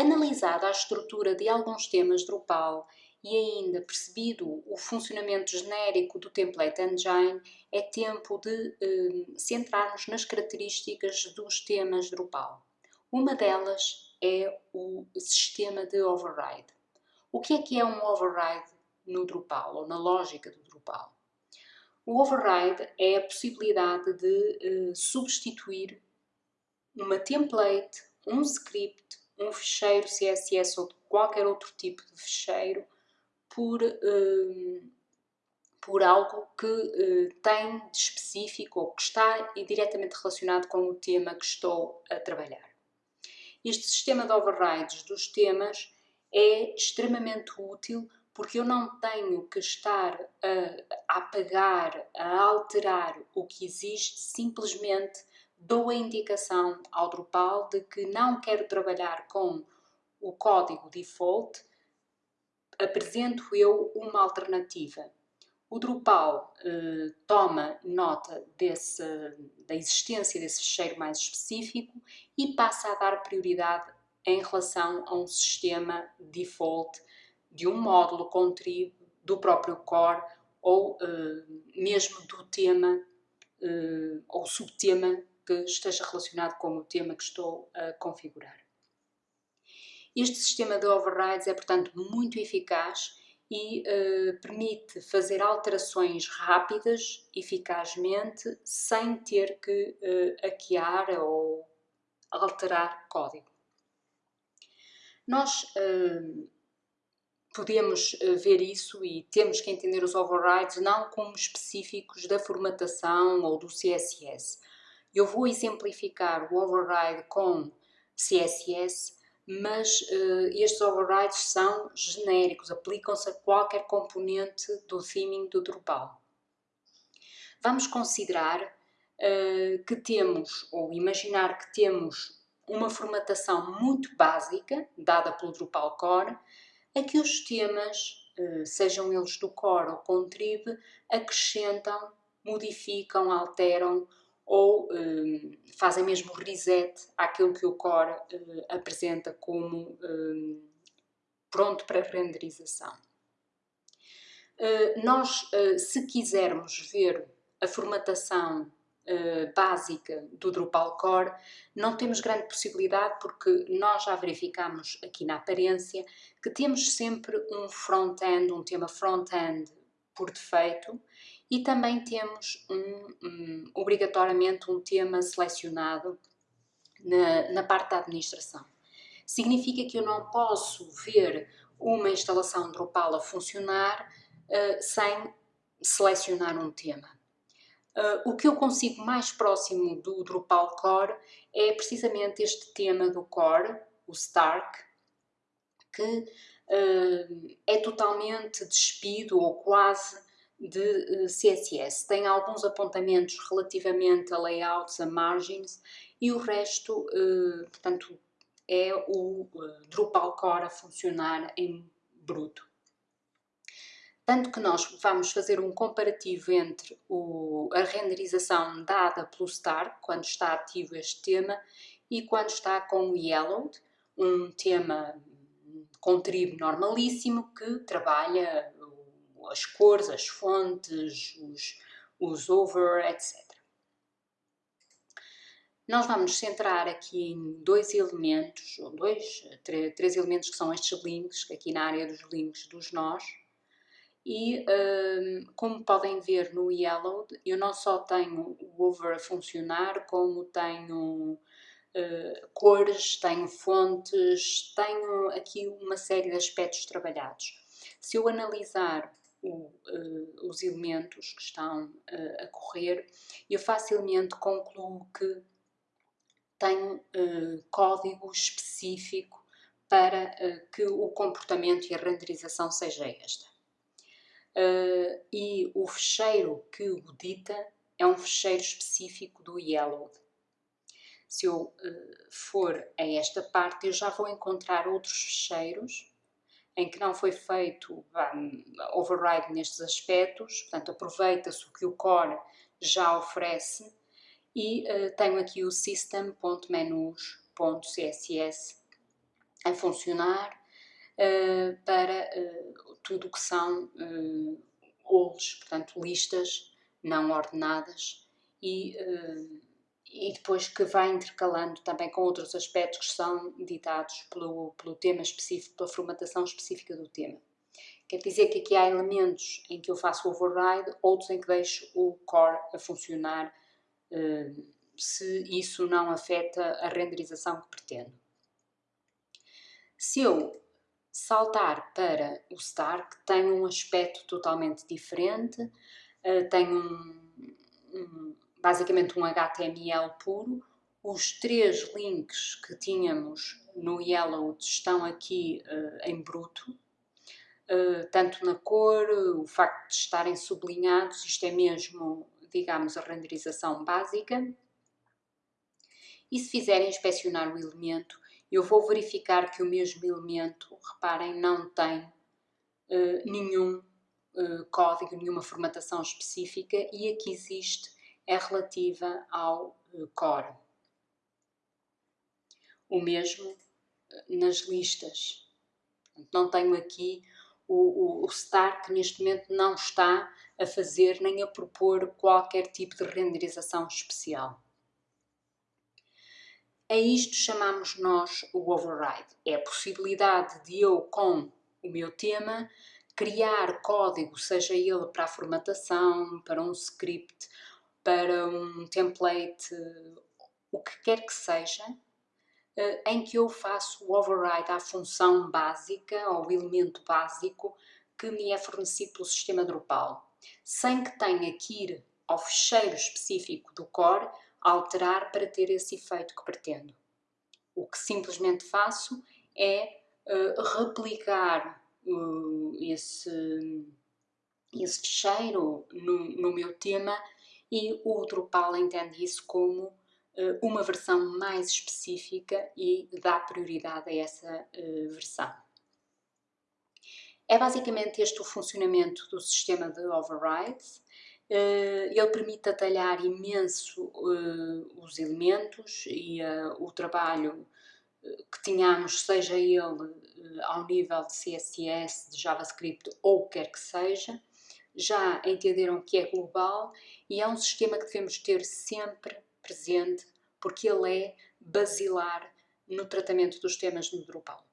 Analisada a estrutura de alguns temas Drupal e ainda percebido o funcionamento genérico do Template Engine, é tempo de eh, centrarmos nas características dos temas Drupal. Uma delas é o sistema de override. O que é que é um override no Drupal, ou na lógica do Drupal? O override é a possibilidade de eh, substituir uma template, um script, um ficheiro CSS ou qualquer outro tipo de ficheiro por, uh, por algo que uh, tem de específico ou que está diretamente relacionado com o tema que estou a trabalhar. Este sistema de overrides dos temas é extremamente útil porque eu não tenho que estar a apagar, a alterar o que existe, simplesmente dou a indicação ao Drupal de que não quero trabalhar com o código default, apresento eu uma alternativa. O Drupal eh, toma nota desse, da existência desse ficheiro mais específico e passa a dar prioridade em relação a um sistema default de um módulo contrib do próprio core ou eh, mesmo do tema eh, ou subtema que esteja relacionado com o tema que estou a configurar. Este sistema de overrides é, portanto, muito eficaz e uh, permite fazer alterações rápidas, eficazmente, sem ter que uh, hackear ou alterar código. Nós uh, podemos ver isso e temos que entender os overrides não como específicos da formatação ou do CSS. Eu vou exemplificar o override com CSS mas uh, estes overrides são genéricos, aplicam-se a qualquer componente do theming do Drupal. Vamos considerar uh, que temos, ou imaginar que temos uma formatação muito básica, dada pelo Drupal Core, a que os temas, uh, sejam eles do Core ou Contrib, acrescentam, modificam, alteram ou um, fazem mesmo reset àquilo que o Core uh, apresenta como um, pronto para renderização. Uh, nós, uh, se quisermos ver a formatação básica do Drupal Core, não temos grande possibilidade porque nós já verificamos aqui na aparência que temos sempre um front-end, um tema front-end por defeito e também temos um, um, obrigatoriamente um tema selecionado na, na parte da administração. Significa que eu não posso ver uma instalação Drupal a funcionar uh, sem selecionar um tema. Uh, o que eu consigo mais próximo do Drupal Core é precisamente este tema do Core, o Stark, que uh, é totalmente despido ou quase de CSS. Eh, Tem alguns apontamentos relativamente a layouts, a margins e o resto, eh, portanto, é o eh, Drupal core a funcionar em bruto. Tanto que nós vamos fazer um comparativo entre o, a renderização dada pelo Star, quando está ativo este tema, e quando está com o Yellowed, um tema contrib normalíssimo que trabalha as cores, as fontes, os, os over, etc. Nós vamos centrar aqui em dois elementos, ou dois, três elementos que são estes links, aqui na área dos links dos nós, e um, como podem ver no Yellow, eu não só tenho o over a funcionar, como tenho uh, cores, tenho fontes, tenho aqui uma série de aspectos trabalhados. Se eu analisar o, uh, os elementos que estão uh, a correr, eu facilmente concluo que tenho uh, código específico para que o comportamento e a renderização seja esta. e o fecheiro que o dita é um fecheiro específico do Yellow. Se eu for a esta parte, eu já vou encontrar outros fecheiros em que não foi feito um, override nestes aspectos, portanto aproveita-se o que o core já oferece e uh, tenho aqui o system.menus.css a funcionar uh, para uh, tudo o que são uh, portanto listas não ordenadas e, e depois que vai intercalando também com outros aspectos que são ditados pelo, pelo tema específico, pela formatação específica do tema. Quer dizer que aqui há elementos em que eu faço o override, outros em que deixo o core a funcionar se isso não afeta a renderização que pretendo. Se eu saltar para o Star, que tem um aspecto totalmente diferente, uh, tem um, basicamente um HTML puro, os três links que tínhamos no Yellow estão aqui uh, em bruto, uh, tanto na cor, o facto de estarem sublinhados, isto é mesmo, digamos, a renderização básica. E se fizerem inspecionar o elemento, eu vou verificar que o mesmo elemento, reparem, não tem uh, nenhum código, nenhuma formatação específica. E a que existe é relativa ao uh, core. O mesmo nas listas. Não tenho aqui o, o, o Star que neste momento não está a fazer nem a propor qualquer tipo de renderização especial. A isto chamamos nós o override. É a possibilidade de eu, com o meu tema, criar código, seja ele para a formatação, para um script, para um template, o que quer que seja, eh, em que eu faço o override à função básica, ao elemento básico que me é fornecido pelo sistema Drupal, sem que tenha que ir ao fecheiro específico do core alterar para ter esse efeito que pretendo. O que simplesmente faço é uh, replicar uh, esse, esse ficheiro no, no, meu tema e o Drupal entende isso como uh, uma versão mais específica e dá prioridade a essa versão. É basicamente este o funcionamento do sistema de overrides. Eh, ele permite atalhar imenso eh, os elementos e eh, o trabalho que tínhamos, seja ele ao nível de CSS, de JavaScript ou o que quer que seja, já entenderam que é global e é um sistema que devemos ter sempre presente porque ele é basilar no tratamento dos temas no Drupal.